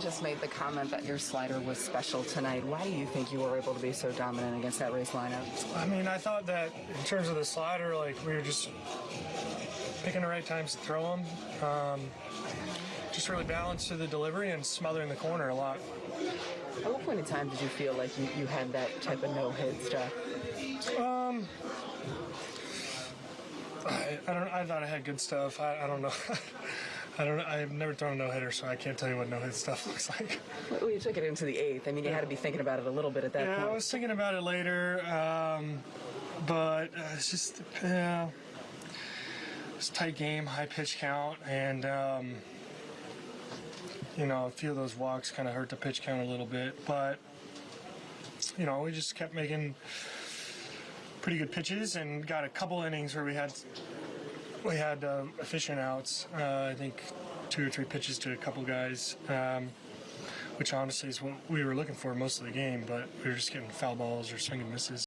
Just made the comment that your slider was special tonight. Why do you think you were able to be so dominant against that Rays lineup? I mean, I thought that in terms of the slider, like we were just picking the right times to throw them. Um, just really balanced to the delivery and smothering the corner a lot. At what point in time did you feel like you, you had that type of no-hit stuff? I, I don't. I thought I had good stuff. I, I don't know. I don't. I've never thrown a no hitter, so I can't tell you what no hit stuff looks like. Well, you took it into the eighth. I mean, you had to be thinking about it a little bit at that Yeah, I was thinking about it later, um, but uh, it's just yeah, it's a tight game, high pitch count, and um, you know a few of those walks kind of hurt the pitch count a little bit. But you know we just kept making pretty good pitches and got a couple innings where we had we had uh, efficient outs. Uh, I think two or three pitches to a couple guys. Um, which honestly is what we were looking for most of the game, but we were just getting foul balls or swing and misses.